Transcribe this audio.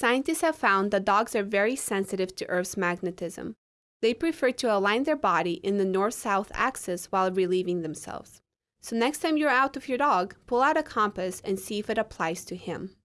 Scientists have found that dogs are very sensitive to Earth's magnetism. They prefer to align their body in the north south axis while relieving themselves. So, next time you're out with your dog, pull out a compass and see if it applies to him.